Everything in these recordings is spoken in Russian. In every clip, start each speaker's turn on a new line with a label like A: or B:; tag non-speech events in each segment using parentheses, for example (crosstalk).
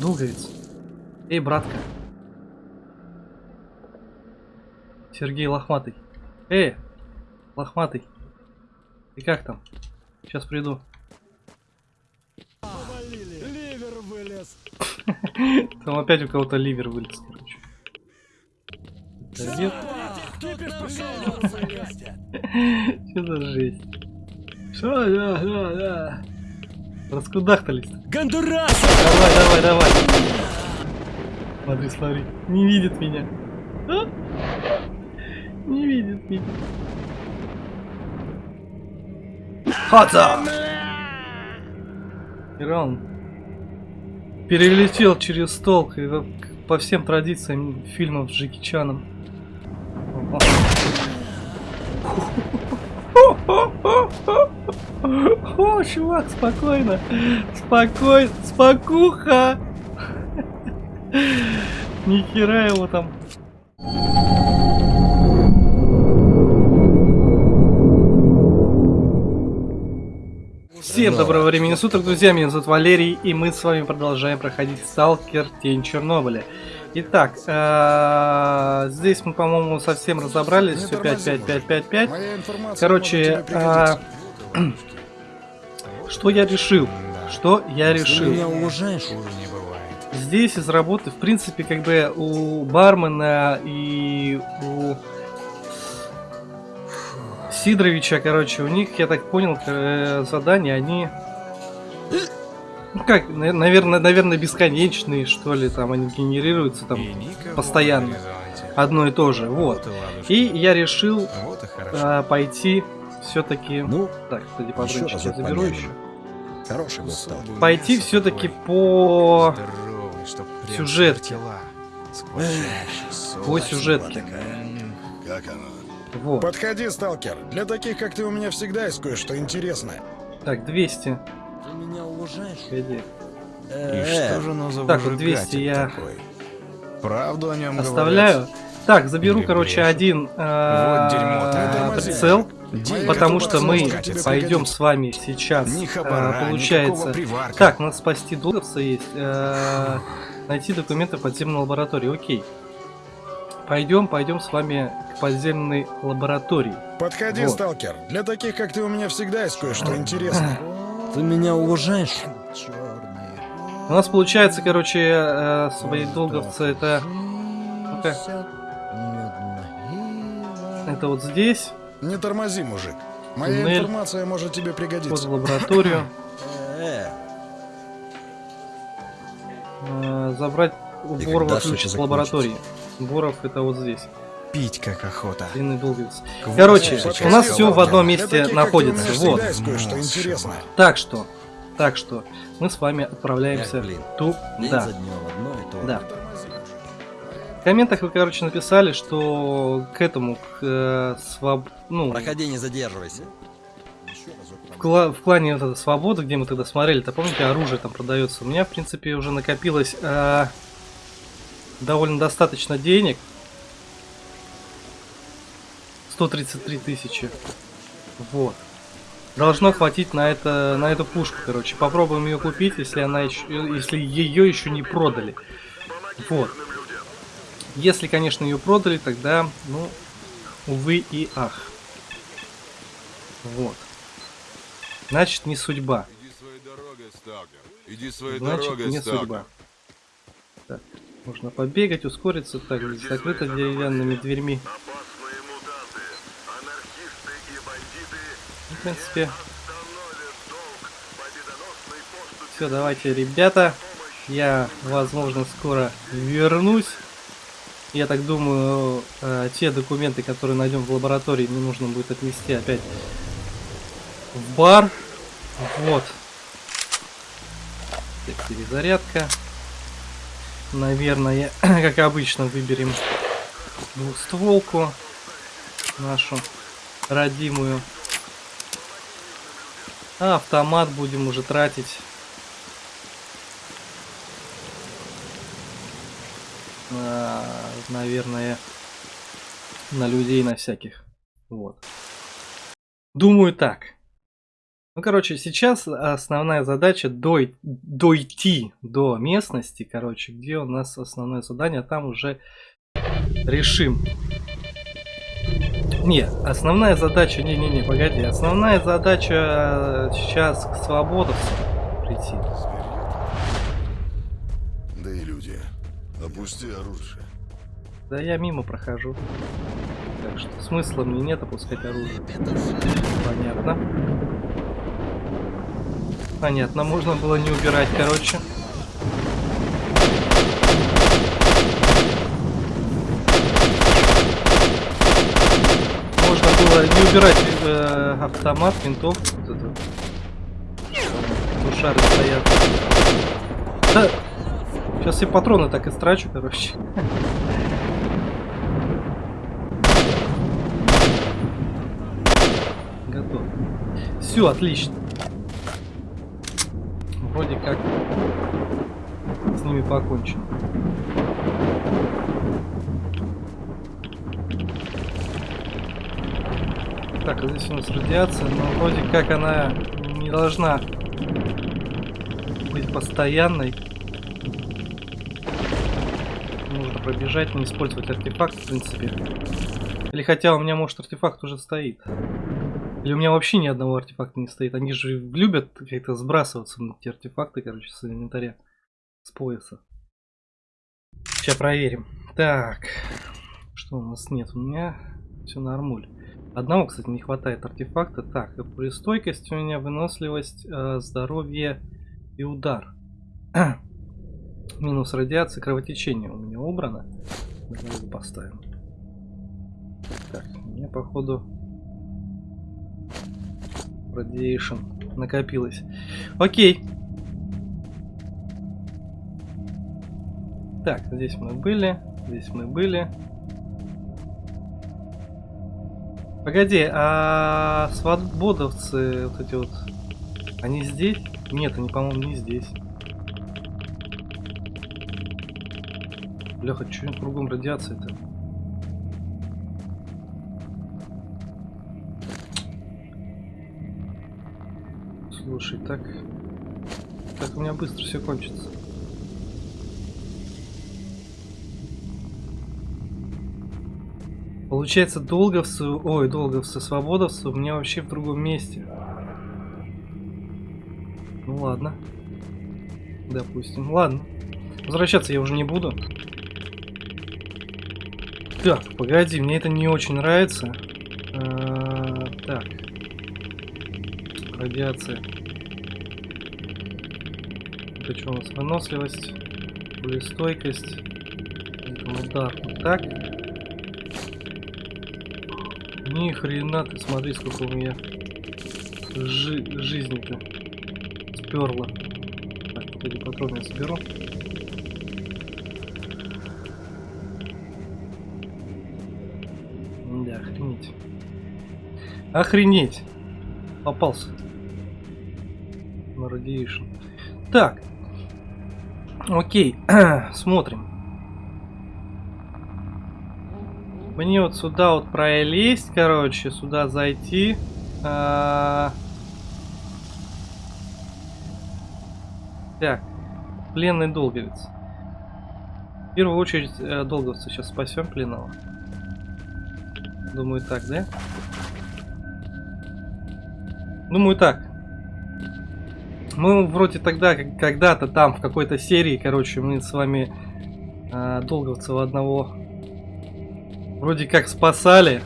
A: Долговец. Эй, братка. Сергей Лохматый. Эй, Лохматый. Ты как там? Сейчас приду.
B: Ливер (laughs) вылез.
A: Там опять у кого-то ливер вылез, короче. (laughs) Что за жесть? Что, да, да, да. Раскудахтались.
B: Гондурас!
A: Давай, давай, давай. Смотри, смотри. Не видит меня. А? Не видит меня. Хата! Иран перелетел через стол по всем традициям фильмов с Джеки Чаном. О, чувак, спокойно. Спокойно, спокуха. Нихера его там. Всем доброго времени суток, друзья, меня зовут Валерий, и мы с вами продолжаем проходить Сталкер Тень Чернобыля. Итак, э, здесь мы, по-моему, совсем разобрались, все 5, 5, 5, 5, 5.
B: Моя информация
A: Короче. Что я решил? Что я решил? Здесь из работы, в принципе, как бы у бармена и у Сидоровича, короче, у них, я так понял, э, задания, они... Ну как, наверное, наверное, бесконечные, что ли, там они генерируются там постоянно. одно и то же, вот.
C: И
A: я решил
C: Вот и
A: э, пойти все-таки...
B: Ну,
A: Так, кстати,
B: еще разок
A: заберу
B: помянем.
A: еще.
B: хороший был сталкер.
C: Особый
A: Пойти все-таки по...
C: Здоровый,
A: сюжетке. По сюжетке.
B: Как оно?
A: Вот.
B: Подходи, сталкер. Для таких, как ты, у меня всегда есть кое-что интересное.
A: Так, 200.
C: Ты меня уважаешь?
A: Погоди.
C: И что же оно за
A: Так, вот
C: выжигатель
A: 200 я
C: такой? Правду о нем
A: Оставляю. Так, заберу,
C: Или
A: короче,
C: брешут.
A: один
C: Вот дерьмо,
A: э, прицел, потому что мы пойдем с вами сейчас,
C: Ни хабара,
A: получается... Так, надо спасти долговца есть, э, найти документы в подземной лаборатории, окей. Пойдем, пойдем с вами к подземной лаборатории.
B: Подходи,
A: Вот.
B: сталкер. Для таких, как ты, у меня всегда есть кое-что интересное. (clears throat)
C: Ты меня уважаешь?
A: У нас получается, короче, э, свои долговцы это... Ну-ка, это вот здесь,
B: Не тормози, мужик. Моя
A: Туннель.
B: информация может тебе
A: вход
B: пригодиться.
A: в лабораторию. (laughs) Э, забрать у
D: И
A: Борова
D: когда
A: ключ с лаборатории. Боров это вот здесь.
C: Пить как охота.
A: Длинный.
C: К
A: Короче, у нас все в одном месте находится. Вот. Так что, так что, мы с вами отправляемся туда. Да, комментах вы, короче, написали, что к этому, к э, своб... ну,
D: Проходи, не задерживайся.
A: в, кла- в клане вот эта свобода, где мы тогда смотрели, то помните, оружие там продается. У меня, в принципе, уже накопилось э, довольно достаточно денег. 133 тысячи. Вот. Должно хватить на это, на эту пушку, короче. Попробуем ее купить, если она еще, если ее еще не продали. Вот. Если, конечно, ее продали, тогда, ну, увы и ах. Вот. Значит, не судьба.
E: Иди своей дорогой, сталкер. Иди своей
A: Значит,
E: дорогой,
A: не
E: сталкер.
A: судьба. Так, можно побегать, ускориться. Так, здесь закрыто деревянными дверьми. Ну, В принципе. Все, давайте, ребята. Я, возможно, скоро вернусь. Я так думаю, э, те документы, которые найдем в лаборатории, мне нужно будет отнести опять в бар. Вот. Так, перезарядка. Наверное, (clears throat) как обычно, выберем двухстволку нашу родимую. А автомат будем уже тратить. На, наверное, на людей, на всяких. Вот. Думаю так. Ну, короче, сейчас основная задача дой- дойти до местности, короче, где у нас основное задание, а там уже решим. Не, основная задача, не-не-не, погоди, основная задача э, сейчас к свободовцам прийти.
E: Опусти оружие.
A: Да я мимо прохожу. Так что смысла мне нет опускать оружие. Понятно. Понятно, можно было не убирать, короче. Можно было не убирать э, автомат, винтовку. Вот эту. Тушары стоят. Да, сейчас все патроны так и страчу, короче. Готов. Все, отлично. Вроде как с ними покончено. Так, здесь у нас радиация, но вроде как она не должна быть постоянной. Нужно пробежать, не использовать артефакт, в принципе. Или хотя у меня, может, артефакт уже стоит. Или у меня вообще ни одного артефакта не стоит. Они же любят как-то сбрасываться на эти артефакты, короче, с инвентаря. С пояса. Сейчас проверим. Так. Что у нас нет? У меня все нормуль. Одного, кстати, не хватает артефакта. Так, стойкость у меня, выносливость, э, здоровье и удар. (clears throat) Минус радиация, кровотечение у меня убрано. Давай поставим. Так, меня походу Radiation накопилось. Окей. Так, здесь мы были, здесь мы были. Погоди, а свободовцы вот эти вот, они здесь? Нет, они, по-моему, не здесь. Бляха, что кругом радиация-то? Слушай, так... Так у меня быстро все кончится. Получается, долговцы... Ой, долговцы, свободовцы у меня вообще в другом месте. Ну ладно. Допустим. Ладно. Возвращаться я уже не буду. Так, погоди, мне это не очень нравится. А, так. Радиация. Это что у нас? Выносливость, пулестойкость, удар. Так. Ни хрена ты, смотри, сколько у меня жи жизни-то сперло. Так, вот эти патроны я соберу. Охренеть! Попался. На Radiation. Так. Окей, (clears throat) смотрим. Мне вот сюда вот пролезть, короче, сюда зайти. А... Так, пленный долговец. В первую очередь э, долговца сейчас спасем пленного. Думаю так, да? Думаю так. Мы вроде тогда, когда-то там, в какой-то серии, короче, мы с вами э, долговцева одного вроде как спасали.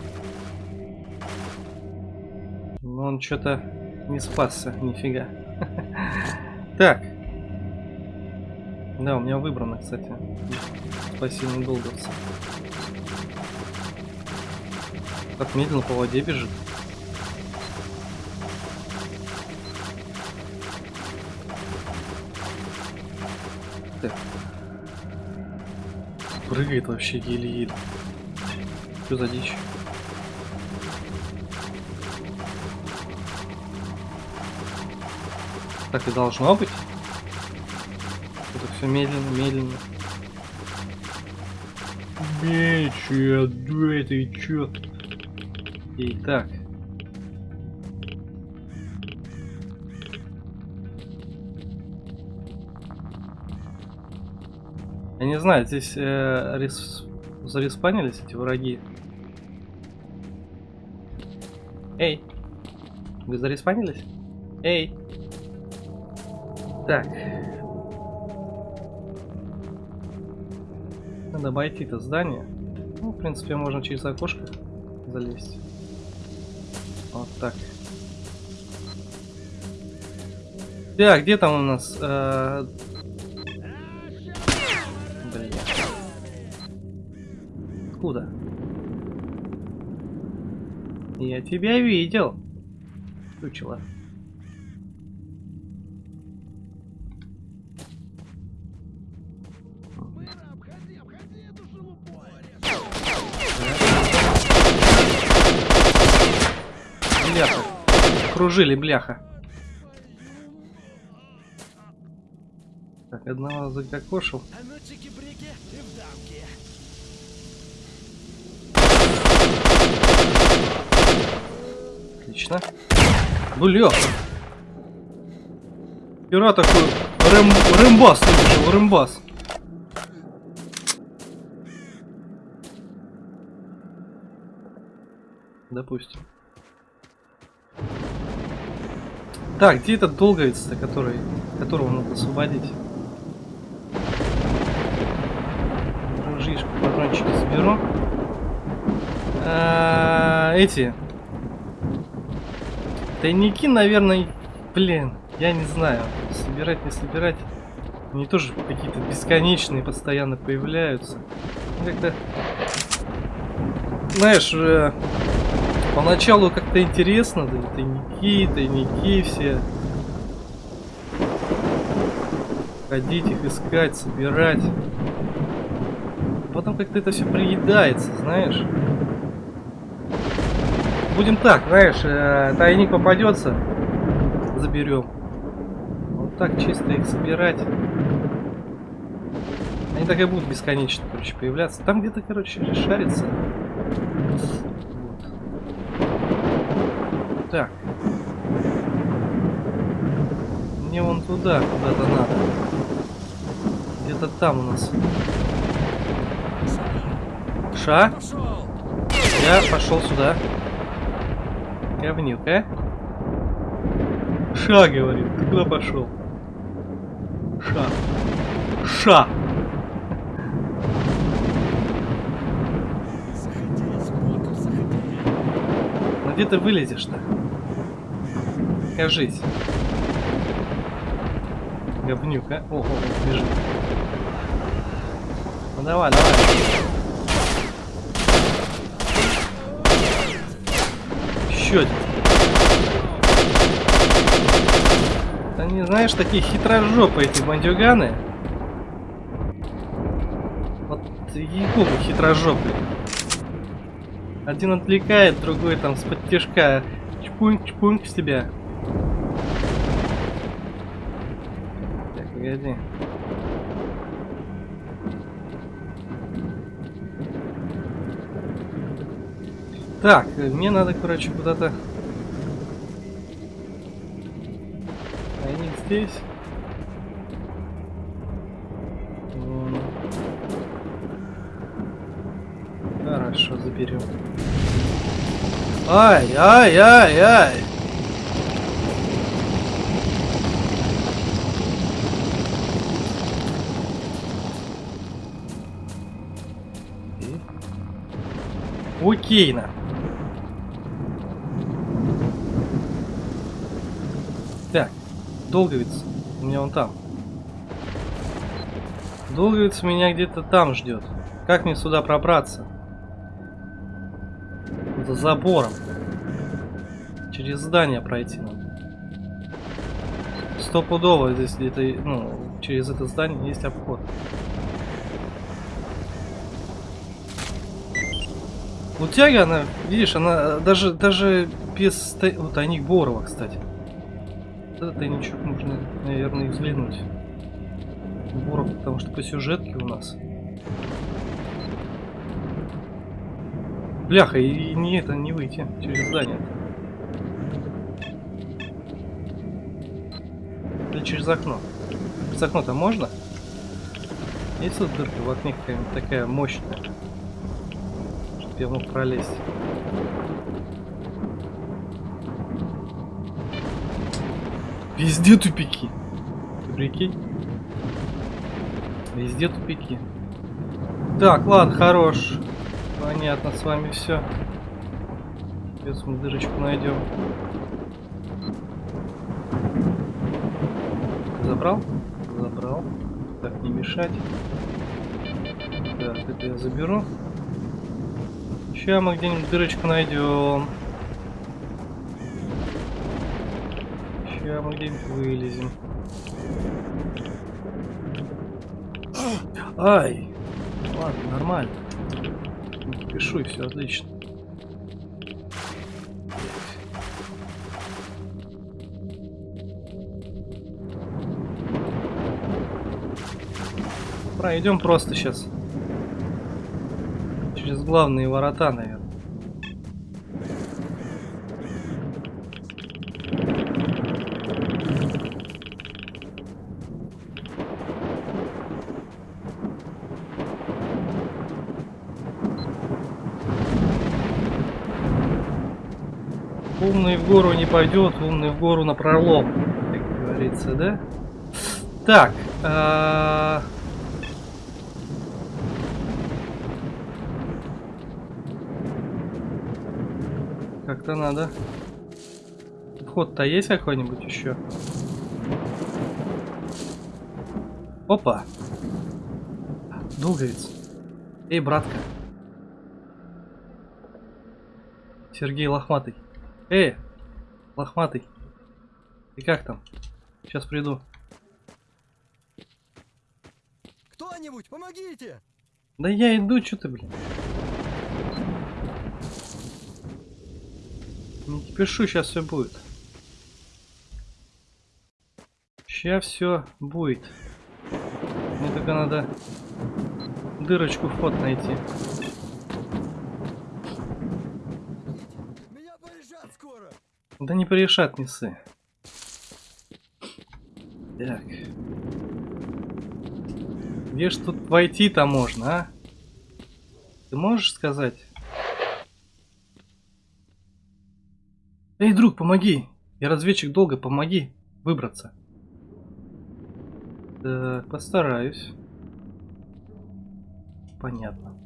A: Но он что-то не спасся, нифига. (laughs) Так. Да, у меня выбрано, кстати. Спасибо, долговцы. Как медленно по воде бежит. Прыгает вообще еле-еле. Что за дичь? Так и должно быть. Это все медленно, медленно. Мечи, да ты чё? Итак. Не знаю, здесь э, рес- зареспанились эти враги. Эй! Вы зареспанились? Эй! Так. Надо обойти это здание. Ну, в принципе, можно через окошко залезть. Вот так. Так, где там у нас? э, Откуда? Я тебя видел. Чучело. Бляха. Кружили, бляха. Так, одного закокошил. Отлично. Бляха. Вчера такой рэм... рэмбас вышел, рэмбас. Допустим. Так, где этот долговец-то, который, которого надо освободить? Ружишку, патрончики заберу. А, эти. Тайники, наверное, блин, я не знаю. Собирать, не собирать. Они тоже какие-то бесконечные постоянно появляются. Как-то... Знаешь, э, поначалу как-то интересно, да, тайники, тайники все. Ходить их искать, собирать. Потом как-то это все приедается, знаешь. Будем так, знаешь, э, тайник попадется, заберем. Вот так чисто их собирать. Они так и будут бесконечно, короче, появляться. Там где-то, короче, шарится. Вот. Так. Мне вон туда, куда-то надо. Где-то там у нас. Ша? Я пошел сюда. Говнюк, а? Ша, говорит. Ты куда пошел? Ша. Ша. Ну где ты вылезешь-то? Кажись. Говнюк, а? Ого, бежит. Ну давай, давай. Один. Они, знаешь, такие хитрожопые эти бандюганы. Вот ей-богу хитрожопые. Один отвлекает, другой там с подтяжка чпуньк чпуньк с тебя. Так, погоди. Так, мне надо, короче, куда-то... Они здесь. М. Хорошо, заберем. Ай, ай, ай, ай! Окейно. Так, долговец. У меня он там. Долговец меня где-то там ждет. Как мне сюда пробраться? За забором. Через здание пройти надо. Стопудово здесь где-то, ну, через это здание есть обход. Вот тяга, она, видишь, она даже, даже без... Вот тайник Борова, кстати. Этот тайничок нужно, наверное, взглянуть. Боров, потому что по сюжетке у нас. Бляха, и, и не это, не выйти через здание. Или через окно. Через окно-то можно? Есть тут дырка в окне какая-нибудь такая мощная? Чтоб я мог пролезть. Везде тупики. Ты прикинь? Везде тупики. Так, ладно, хорош. Понятно, с вами все. Сейчас мы дырочку найдем. Забрал? Забрал. Так, не мешать. Так, это я заберу. Сейчас мы где-нибудь дырочку найдем. Сейчас мы где-нибудь вылезем. Ай! Ладно, нормально. Пишу и все отлично. Пройдем просто сейчас. Через главные ворота, наверное. Умный в гору не пойдет, умный в гору на пролом, как говорится, да? Так, а, как-то надо. Вход-то есть какой-нибудь еще? Опа! Долговец. Эй, братка. Сергей Лохматый. Эй, Лохматый. Ты как там? Сейчас приду.
D: Кто-нибудь, помогите!
A: Да я иду, что ты, блин. Не кипишу, сейчас все будет. Сейчас все будет. Мне только надо дырочку вход найти.
D: Меня скоро!
A: Да не порешат, не сы. Так. Где ж тут войти-то можно, а? Ты можешь сказать? Эй, друг, помоги! Я разведчик долго, помоги выбраться. Так, постараюсь. Понятно.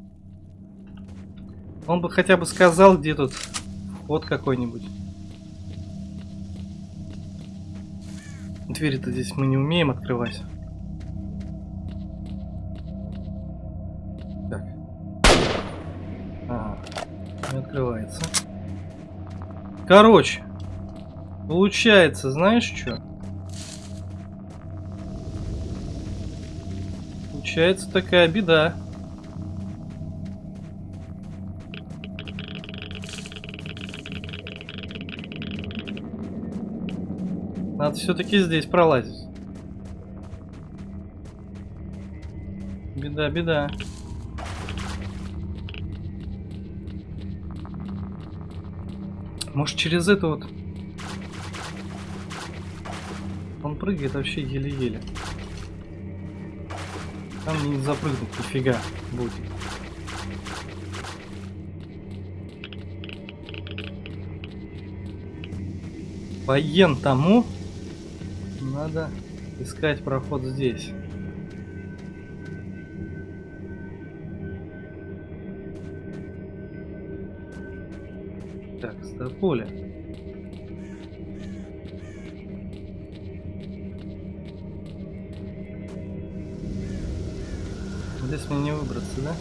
A: Он бы хотя бы сказал, где тут вход какой-нибудь. Двери-то здесь мы не умеем открывать. Так. Ага. Не открывается. Короче. Получается, знаешь что? Получается такая беда. Надо все-таки здесь пролазить. Беда, беда. Может через это вот... Он прыгает вообще еле-еле. Там не запрыгнуть нифига будет. Воен тому надо искать проход здесь. Так, стополя. Здесь мне не выбраться, да?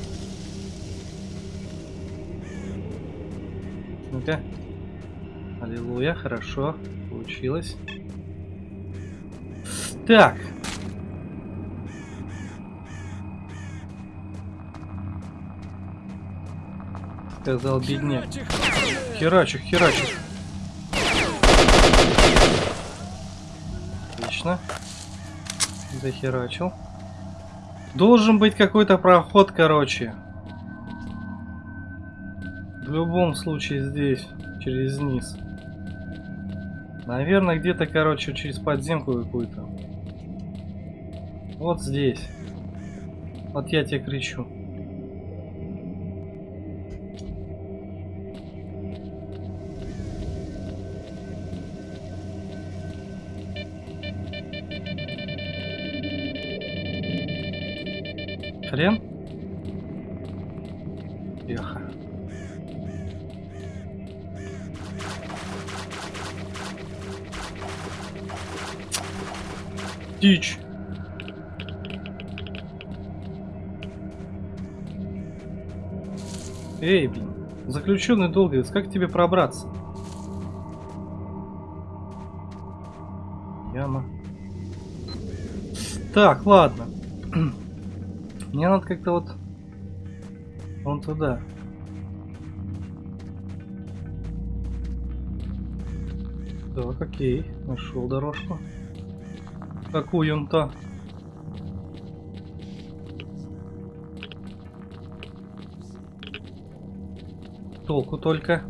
A: Ну-ка. Аллилуйя, хорошо. Получилось. Так. Сказал бедняк. Херачу, херачу. Отлично. Захерачил. Должен быть какой-то проход, короче. В любом случае здесь, через низ. Наверное, где-то, короче, через подземку какую-то. Вот здесь. Вот я тебе кричу. Хрен? Тихо. Дичь. Эй, блин. Заключенный долговец, как тебе пробраться? Яма. Так, ладно. (clears throat) Мне надо как-то вот... Вон туда. Так, окей. Нашел дорожку. Какую-то. Толку только.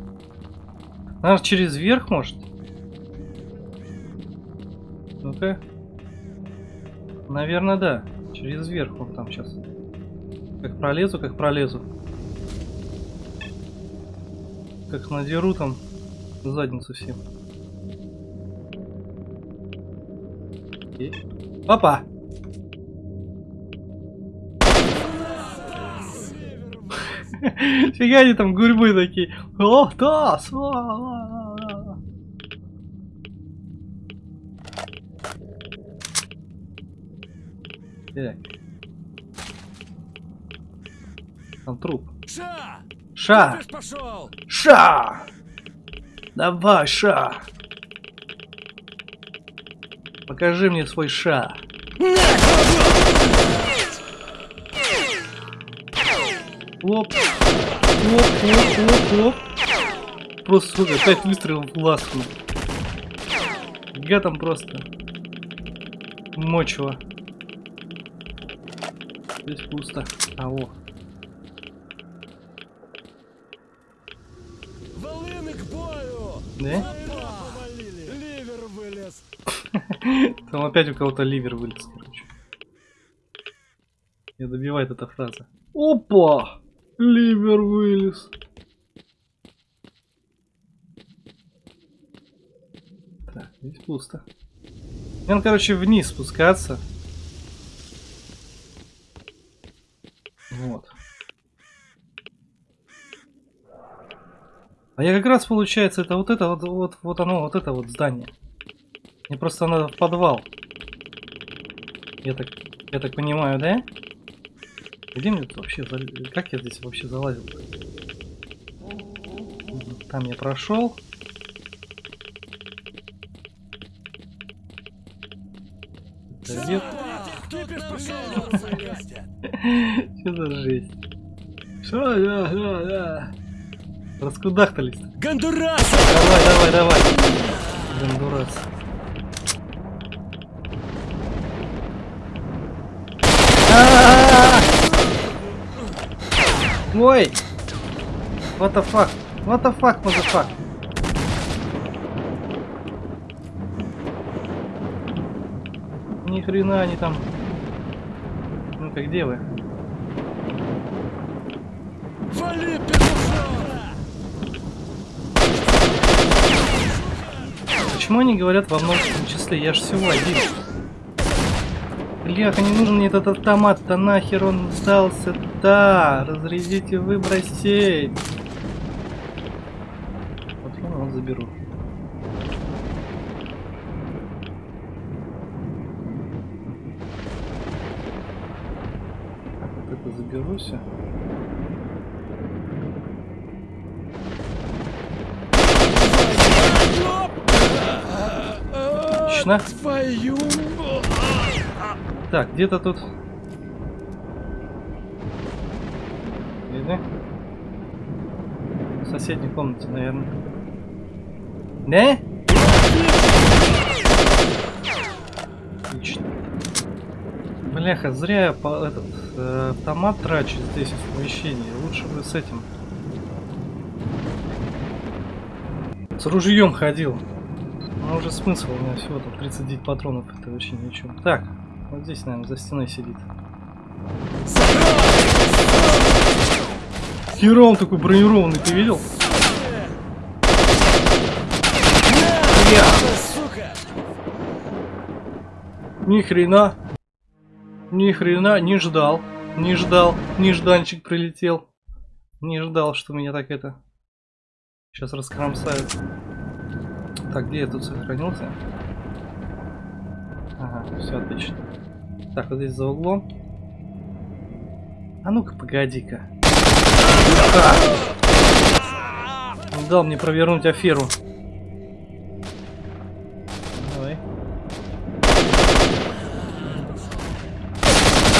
A: Наверное, через верх, может? Ну-ка. Наверное, да. Через верх он там сейчас. Как пролезу, как пролезу. Как надеру там задницу всем. Окей. Опа! Фига они там гурьбы такие. О, да, сва- Так. Там труп.
D: Ша!
A: Ша!
D: Пошел!
A: Ша! Давай, Ша! Покажи мне свой Ша. Оп. Оп, оп, оп, оп. Просто, сука, 5 выстрелов в ласку. Там просто. Мочево. Здесь пусто. А, о.
D: Волыны к бою!
A: Да?
D: Ливер вылез! (laughs)
A: Там опять у кого-то ливер вылез, короче. Я добивает эта фраза. Опа! Ливер вылез. Так, здесь пусто. Надо, короче, вниз спускаться. Вот. А я как раз, получается, это вот это вот, вот, вот оно, вот это вот здание. Мне просто надо в подвал. Я так, я так понимаю, да? Где мне тут вообще зал- Как я здесь вообще залазил? Там я прошел. Это
D: пошел!
A: Что за (laughs) жесть? Что? Да, да, да. Раскудахтались.
D: Гондурас!
A: Давай, давай, давай. Гондурас. Ой! What the fuck? What the fuck, motherfuck? Ни хрена они там. Ну-ка, где вы?
D: Вали!
A: Почему они говорят во множественном числе? Я ж всего один. Бляха, не нужен мне этот автомат-то нахер он сдался Да, разрядите, выбросить. Вот его заберу. Так, вот это заберу все. Отлично. Так, где-то тут... В соседней комнате, наверное. Да? Отлично. Бляха, зря я по- этот э, автомат трачу здесь в помещении. Лучше бы с этим. С ружьем ходил. Ну уже смысл, у меня всего там 39 патронов, это вообще ни о чем. Так, вот здесь, наверное, за стеной сидит. Хера он такой бронированный, ты видел? Ни хрена. Ни хрена не ждал. Не ждал. Нежданчик прилетел. Не ждал, что меня так это... Сейчас раскромсают. Так, где я тут сохранился? Ага, все отлично. Так, вот здесь за углом. А ну-ка, погоди-ка. А! Он дал мне провернуть аферу. Давай.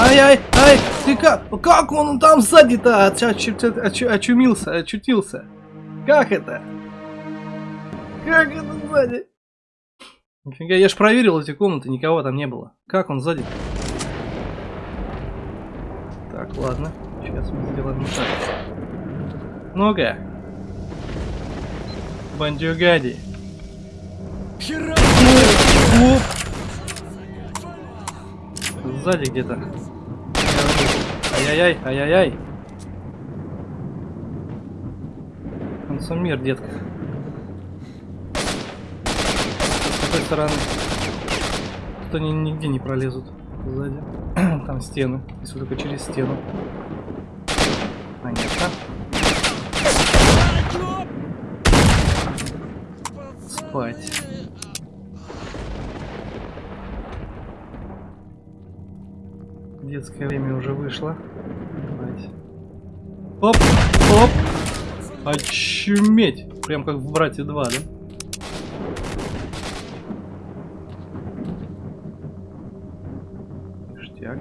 A: Ай-ай, ай, ты как, как он там сзади-то оч- оч- оч- очумился, очутился? Как это? Как это сзади? Нифига, я ж проверил эти комнаты, никого там не было. Как он сзади? Так, ладно. Сейчас мы сделаем вот так. Ну-ка. Бандюгади. Сзади где-то. Ай-яй-яй, ай-яй-яй. Концом мир, детка. С какой стороны? Тут они нигде не пролезут. Сзади. (clears throat) Там стены. Если только через стену. Понятно. Спать. Детское время уже вышло. Давайте. Оп, оп. Очуметь. Прям как в Брате 2, да? Ништяк.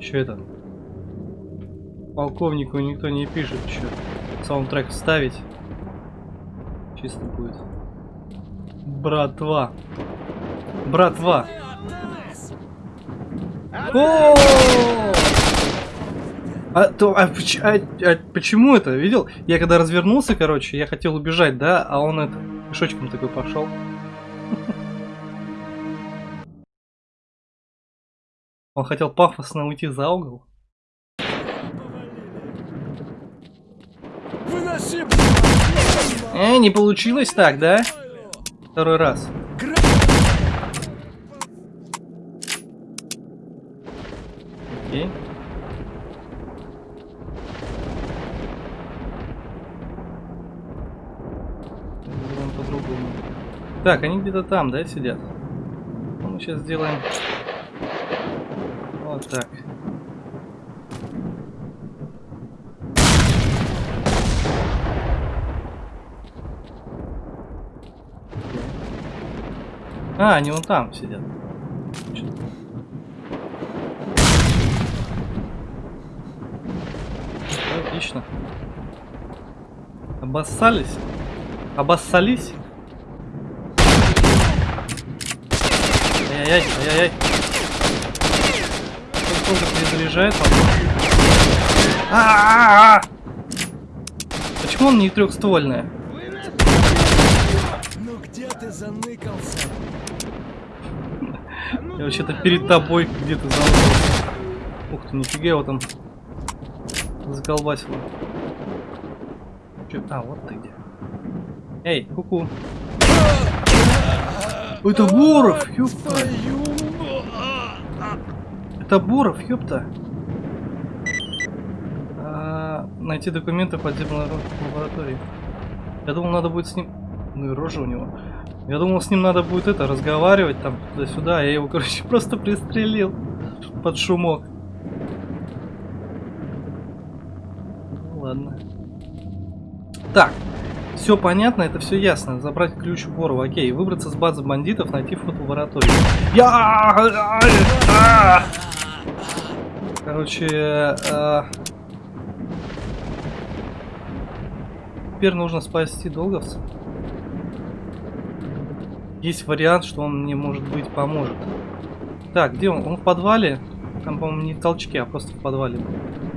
A: Че это? Полковнику никто не пишет, что саундтрек вставить. Чисто будет. Братва. Братва. О! А, то, а, а- а почему это? Видел? Я когда развернулся, короче, я хотел убежать, да, а он это пешочком такой пошел. (laughs) Он хотел пафосно уйти за угол. Э, не получилось так, да? Второй раз. Окей. Так, они где-то там, да, сидят? Ну, мы сейчас сделаем вот так. А, они вон там сидят. Отлично. Обоссались? Обоссались? Ай-яй-яй, ай-яй-яй. Он тоже перезаряжает, по-моему. А-а-а! Почему он не трехствольная?
D: Ну где ты заныкался?
A: Я вообще-то перед тобой где-то заныкался. Ух ты, нифига его там заколбасило. Чё? А, вот ты где. Эй, куку. Это Боров, ёпта. Это Боров, ёпта. А, найти документы подземной лабо- лаборатории. Я думал, надо будет с ним... Ну и рожа у него. Я думал, с ним надо будет это, разговаривать там туда-сюда. а Я его, короче, (laughs) просто пристрелил под шумок. Ну, ладно. Так, все понятно, это все ясно. Забрать ключ у Борова, окей. Выбраться с базы бандитов, найти вход в лабораторию. Я... А! Короче, э, теперь нужно спасти долговца. Есть вариант, что он мне, может быть, поможет. Так, где он? Он в подвале? Там, по-моему, не в толчке, а просто в подвале был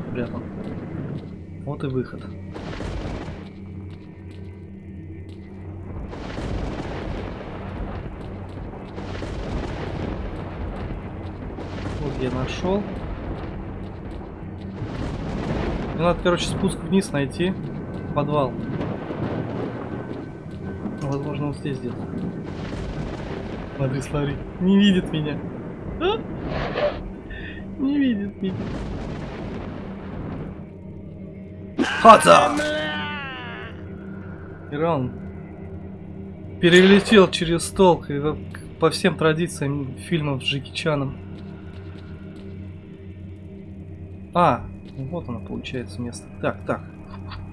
A: спрятан. Вот и выход. Вот я нашел. Мне надо, короче, спуск вниз найти. Подвал. Возможно, вот здесь где-то. Смотри, смотри. Не видит меня. А? Не видит меня. Хата! Иран перелетел через стол, по всем традициям фильмов с Джеки Чаном. А, вот оно получается место. Так, так.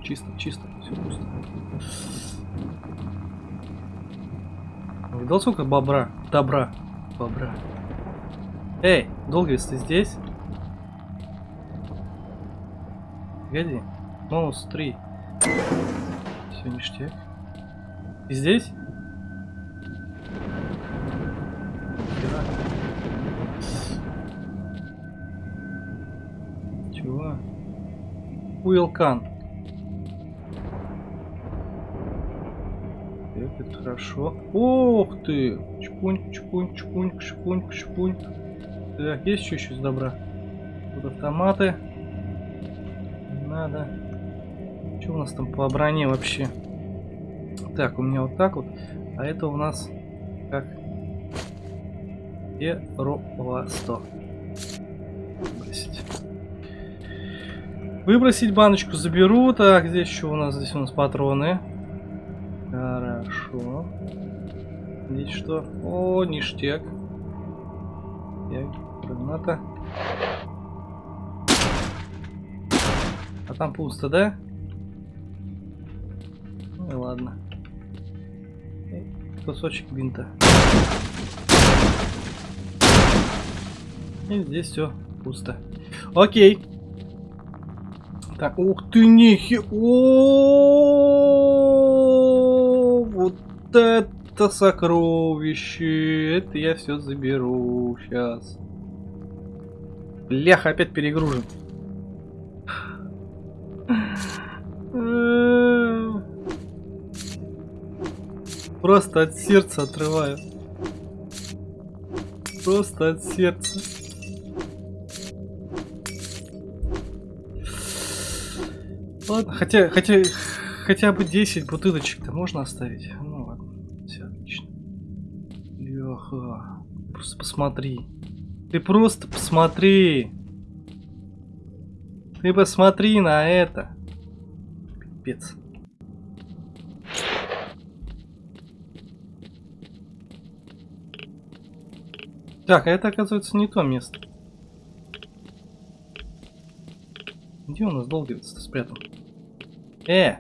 A: Чисто, чисто, все пусто. Видал сколько бобра? Добра. Бобра. Эй, Долгвис, ты здесь? Погоди. Монус 3. Все ништяк. Ты здесь? Хера. Чего? Уилкан. Это хорошо. Ох ты! Чпуньк, чпуньк, чпуньк, чпуньк, чпуньк. Так, есть еще еще из добра? Тут автоматы. Надо. Что у нас там по броне вообще? Так, у меня вот так вот. А это у нас как? Первого 100. Выбросить. Выбросить баночку заберу. Так, здесь еще у нас? Здесь у нас патроны. Хорошо. Здесь что? О, ништяк. Так, граната. А там пусто, да? Ну и ладно. Кусочек бинта. И здесь все пусто. Окей. Так, ух ты, нихи... О, Вот это сокровище. Это я все заберу сейчас. Бляха, опять перегружен. Просто от сердца отрываю. Просто от сердца. Ладно, хотя, хотя, хотя бы 10 бутылочек-то можно оставить. Леха, просто посмотри. Ты просто посмотри. Ты посмотри на это. Пипец. Так, а это оказывается не то место. Где у нас долговец-то спрятан? Э!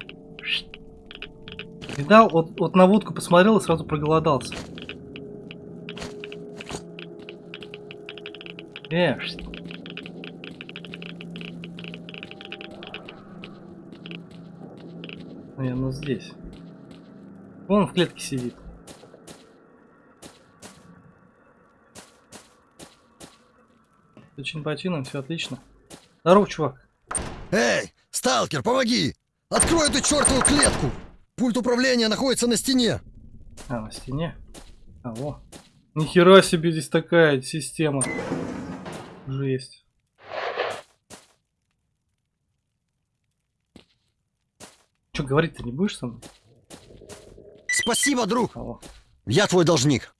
A: Видал, вот, вот на водку посмотрел и сразу проголодался. Э! шт. Наверное, здесь. Вон в клетке сидит. Все чин-по-чинам, все отлично. Здорово, чувак.
F: Эй, сталкер, помоги! Открой эту чертову клетку! Пульт управления находится на стене.
A: А, на стене? А, во. Нихера себе здесь такая система. Жесть. Че, говорить-то не будешь со мной?
F: Спасибо, друг!
A: Во.
F: Я твой должник.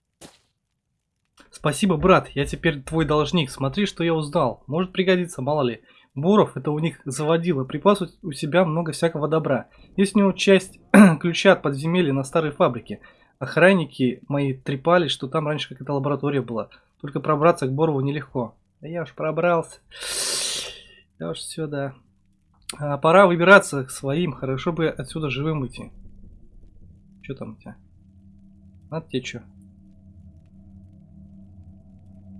A: Спасибо, брат, я теперь твой должник. Смотри, что я узнал. Может пригодиться, мало ли. Боров это у них заводило. Припас у- себя много всякого добра. Есть у него часть (clears throat) ключа от подземелья на старой фабрике. Охранники мои трепались, что там раньше какая-то лаборатория была. Только пробраться к Борову нелегко. Да я уж пробрался. Я уж все, да. А, пора выбираться к своим. Хорошо бы отсюда живым уйти. Что там у тебя? Надо тебе что?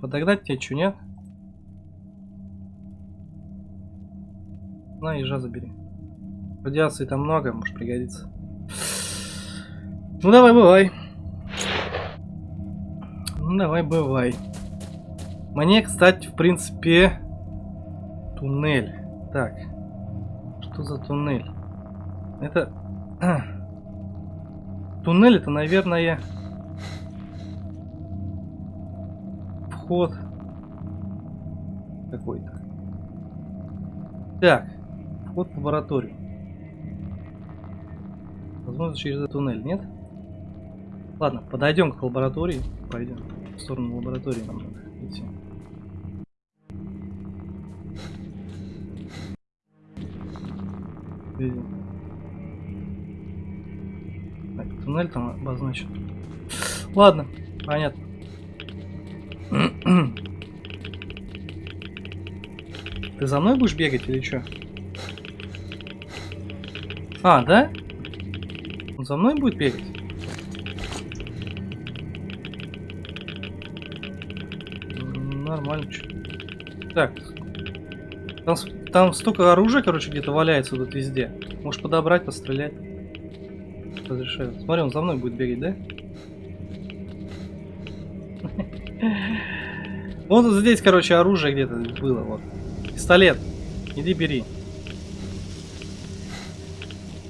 A: Подогнать тебе что, нет? На, ежа забери. Радиации там много, может пригодится. Ну давай, бывай. Ну давай, бывай. Мне, кстати, в принципе, туннель. Так, что за туннель? Это... (clears throat) Туннель это, наверное, вход какой-то. Так, вход в лабораторию. Возможно, через этот туннель, нет? Ладно, подойдем к лаборатории. Пойдем. В сторону лаборатории нам надо идти. Видим. Так, туннель там обозначен. Ладно, понятно. Ты за мной будешь бегать или что? А, да? Он за мной будет бегать? Нормально. Так. Там, там столько оружия, короче, где-то валяется тут везде. Можешь подобрать, пострелять. Разрешаю. Смотри, он за мной будет бегать, да? (laughs) Вот здесь, короче, оружие где-то было, вот. Пистолет. Иди бери.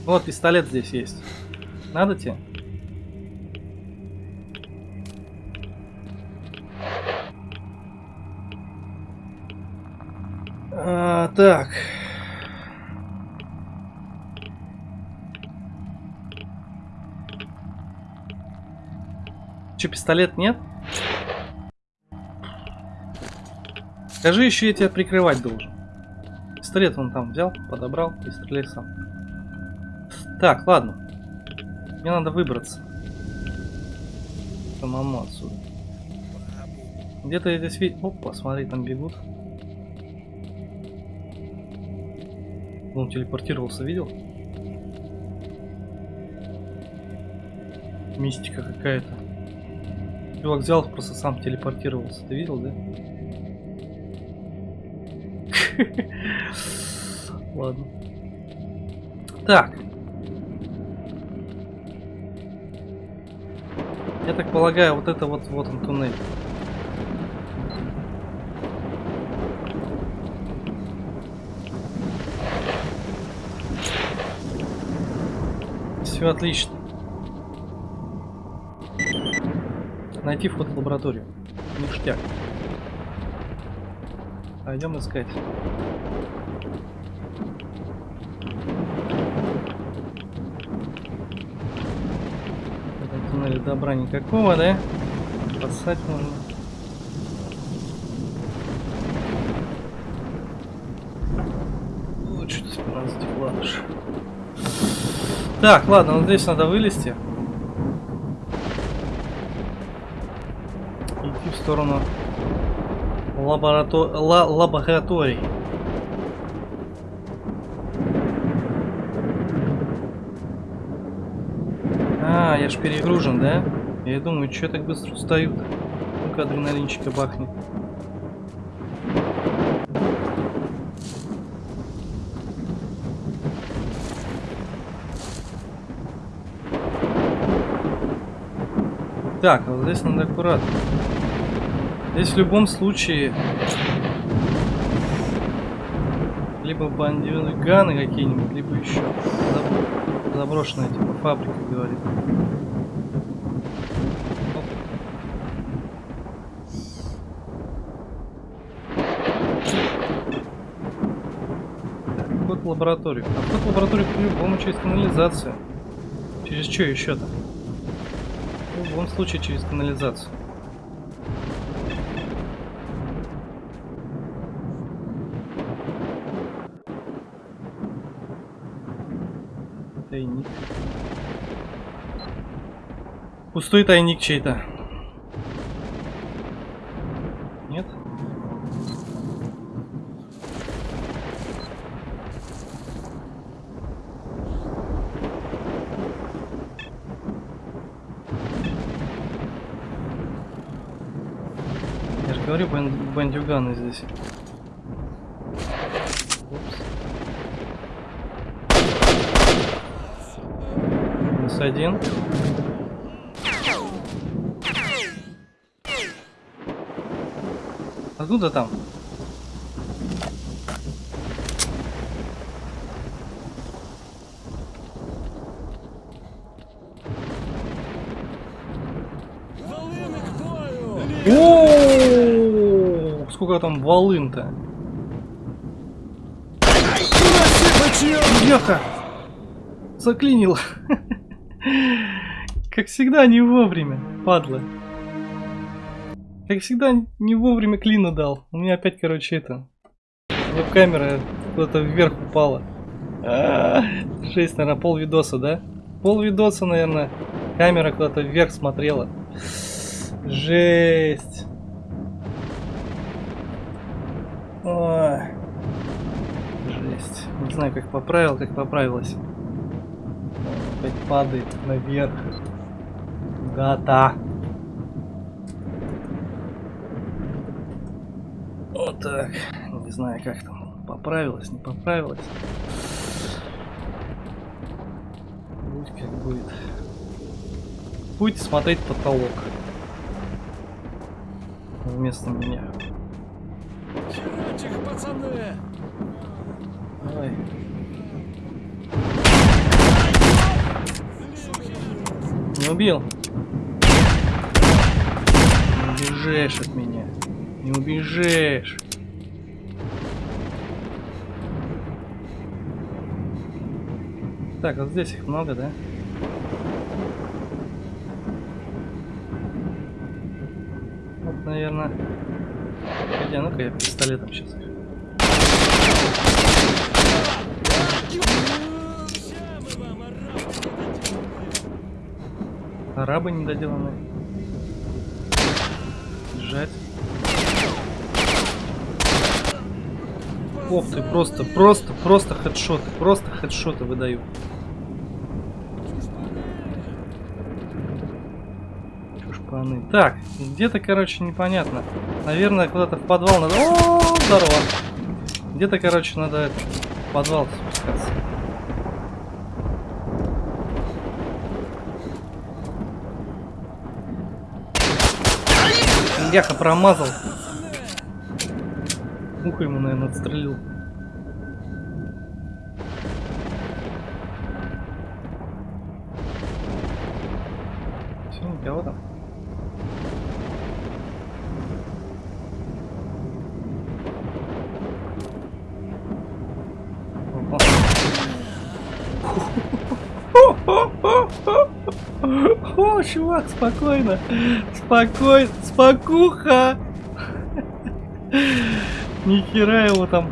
A: Вот пистолет здесь есть. Надо тебе? Так. Че, пистолет нет? Скажи еще, я тебя прикрывать должен. Пистолет он там взял, подобрал и стреляй сам. Так, ладно. Мне надо выбраться. Самому отсюда. Где-то я здесь видел... Опа, смотри, там бегут. Он телепортировался, видел? Мистика какая-то. Чувак взял, просто сам телепортировался. Ты видел, да? (laughs) Ладно. Так. Я так полагаю, вот это вот, вот он туннель. Все отлично. Найти вход в лабораторию. Ништяк. Пойдем искать. В этом туннеле добра никакого, да? Поссать можно. Так, ладно, вот здесь надо вылезти. Идти в сторону лаборато... ла- лабораторий. А, я ж перегружен, да? Я думаю, что так быстро устаю-то? Ну-ка, адреналинчика бахнет. Так, а вот здесь надо аккуратно. Здесь в любом случае либо бандюганы какие-нибудь, либо еще заб- заброшенная типа фабрика, говорит. Вход в лабораторию. А вход в лабораторию по-любому через канализацию. Через что еще-то? Любом случае через канализацию. Тайник. Пустой тайник чей-то. Нет? Говорю, бан бандюганы здесь. Минус один. Откуда там? сколько там волын-то? Бляха! Заклинил. (laughs) Как всегда, не вовремя, падла. Как всегда, не вовремя клина дал. У меня опять, короче, это... Веб-камера куда-то вверх упала. Жесть, наверное, пол видоса, да? Пол видоса, наверное, камера куда-то вверх смотрела. Жесть. Знаю, как поправил, как поправилась. Опять падает наверх. Гата. Вот так. Не знаю, как там. Поправилась, не поправилась. Будь как будет. Будете смотреть потолок. Вместо меня.
D: Херать их, пацаны!
A: Давай. Не убил. Не убежишь от меня. Не убежишь. Так, вот здесь их много, да? Вот, наверное. А ну-ка я пистолетом сейчас их.
D: Все мы вам, арабы,
A: недоделанные. Бежать. Ох ты, просто, просто, просто хедшоты, просто хедшоты выдаю. Чушпаны. Так, где-то, короче, непонятно. Наверное, куда-то в подвал надо... О, здорово. Где-то, короче, надо в подвал спускаться. Бляха, промазал. Ухо ему, наверное, отстрелил. Все, никого там. (laughs) О, чувак, спокойно. Спокойно. Спокуха. Нихера его там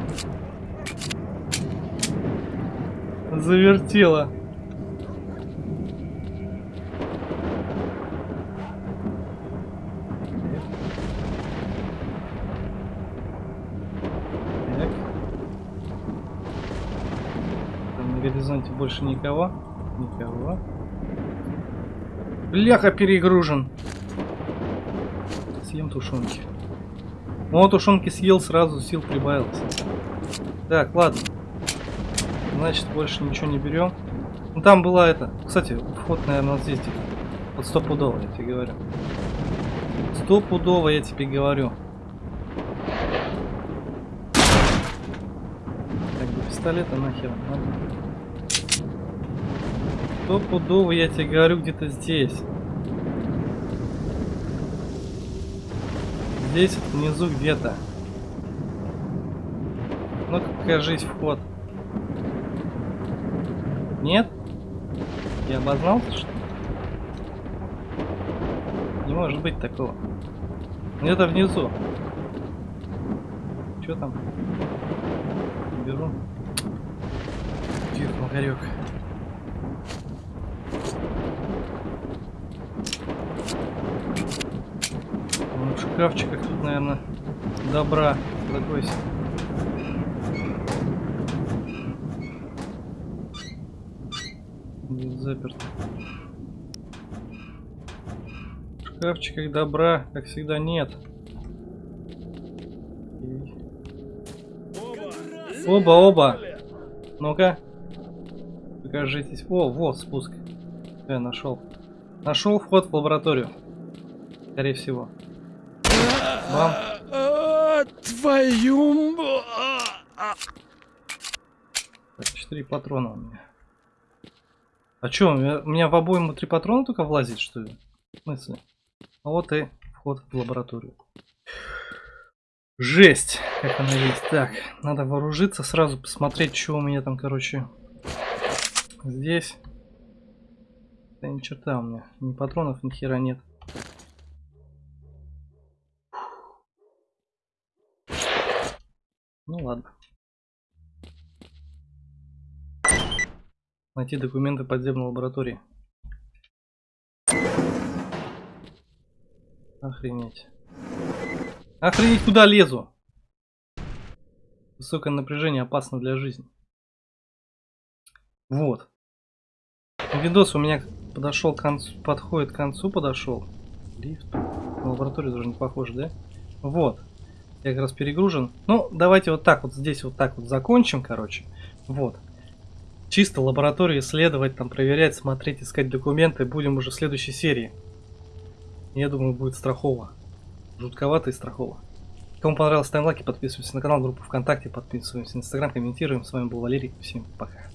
A: завертело. Горизонте больше никого. Никого. Бляха перегружен. Съем тушенки. Ну, тушенки съел, сразу сил прибавилось. Так, ладно. Значит, больше ничего не берем. Ну, там была это... Кстати, вход, наверное, вот здесь. Вот стопудово, я тебе говорю. Стопудово, я тебе говорю. Так, до пистолета нахер надо. Стопудово, я тебе говорю, где-то здесь. Здесь внизу где-то. Ну-ка, покажись вход. Нет? Я обознался, что ли? Не может быть такого. Где-то внизу. Что там? Беру. Тихо, Магарек. Ну, в шкафчиках тут, наверное, добра. Закройся. Здесь заперто. В шкафчиках добра, как всегда, нет. Оба, оба. Ну-ка. Покажитесь. О, вот спуск. Я нашел. Нашел вход в лабораторию. Скорее всего. Вам.
D: А, Твою... а,
A: Так, 4 патрона у меня. А чё, у меня, у меня в обойму 3 патрона только влазит, что ли? В смысле? А вот и вход в лабораторию. Жесть, как она есть. Так, надо вооружиться, сразу посмотреть, что у меня там, короче, здесь. Да ни черта у меня, ни патронов, ни хера нет. Ну ладно. Найти документы подземной лаборатории. Охренеть. Охренеть, куда лезу? Высокое напряжение опасно для жизни. Вот. Видос у меня подошел к концу, подходит к концу, подошел. Лифт. На лабораторию даже не похоже, да? Вот. Я как раз перегружен. Ну, давайте вот так вот здесь вот так вот закончим, короче. Вот. Чисто лабораторию исследовать, там проверять, смотреть, искать документы. Будем уже в следующей серии. Я думаю, будет страхово. Жутковато и страхово. Кому понравилось, ставим лайки, подписываемся на канал, группу ВКонтакте, подписываемся на Инстаграм, комментируем. С вами был Валерий. Всем пока.